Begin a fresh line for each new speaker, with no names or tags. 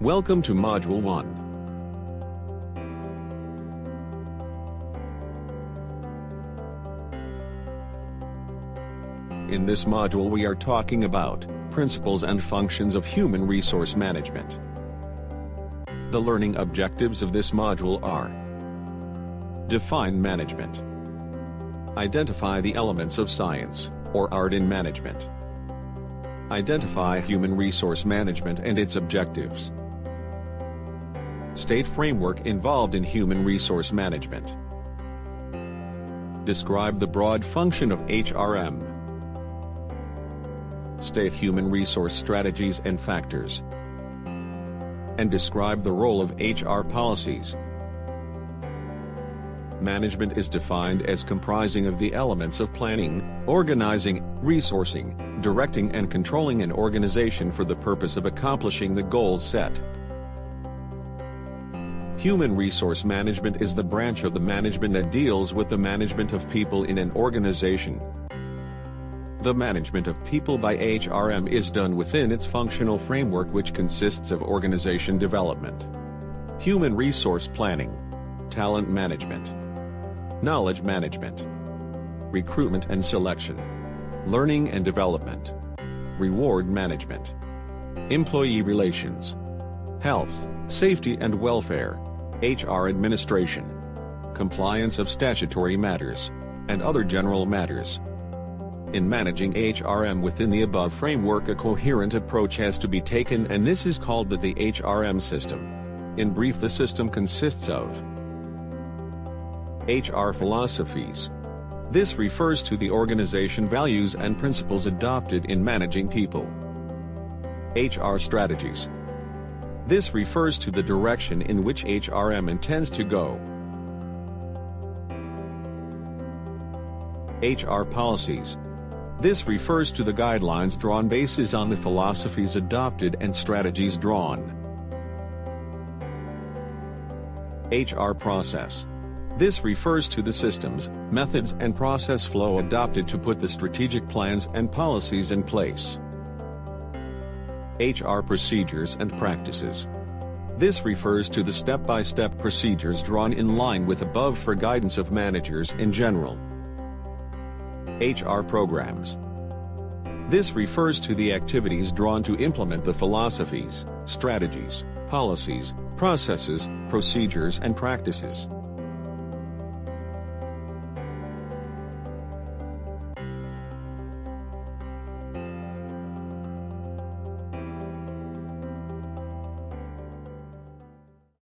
Welcome to Module 1. In this module we are talking about principles and functions of human resource management. The learning objectives of this module are Define management. Identify the elements of science, or art in management. Identify human resource management and its objectives. State framework involved in human resource management. Describe the broad function of HRM. State human resource strategies and factors. And describe the role of HR policies. Management is defined as comprising of the elements of planning, organizing, resourcing, directing and controlling an organization for the purpose of accomplishing the goals set. Human resource management is the branch of the management that deals with the management of people in an organization. The management of people by HRM is done within its functional framework which consists of organization development, human resource planning, talent management, knowledge management, recruitment and selection, learning and development, reward management, employee relations, health, safety and welfare, HR administration, compliance of statutory matters, and other general matters. In managing HRM within the above framework a coherent approach has to be taken and this is called the, the HRM system. In brief the system consists of HR philosophies. This refers to the organization values and principles adopted in managing people. HR strategies. This refers to the direction in which HRM intends to go. HR policies. This refers to the guidelines drawn basis on the philosophies adopted and strategies drawn. HR process. This refers to the systems, methods and process flow adopted to put the strategic plans and policies in place. HR procedures and practices. This refers to the step-by-step -step procedures drawn in line with above for guidance of managers in general. HR programs. This refers to the activities drawn to implement the philosophies, strategies, policies, processes, procedures and practices.